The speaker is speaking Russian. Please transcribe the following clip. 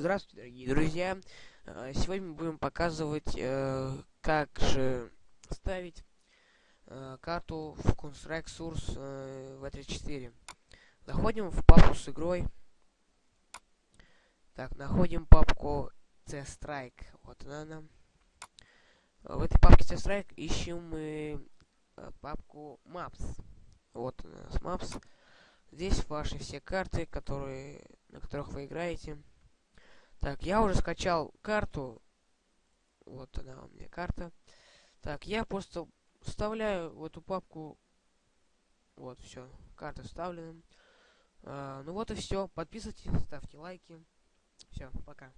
Здравствуйте, дорогие друзья! Э, сегодня мы будем показывать, э, как же ставить э, карту в Counter-Strike Source V34. Заходим в папку с игрой. Так, находим папку C-Strike. Вот она нам. В этой папке C-Strike ищем мы папку Maps. Вот у нас Maps. Здесь ваши все карты, которые, на которых вы играете. Так, я уже скачал карту. Вот она у меня карта. Так, я просто вставляю в эту папку. Вот, все. Карта вставлена. А, ну вот и все. Подписывайтесь, ставьте лайки. Все, пока.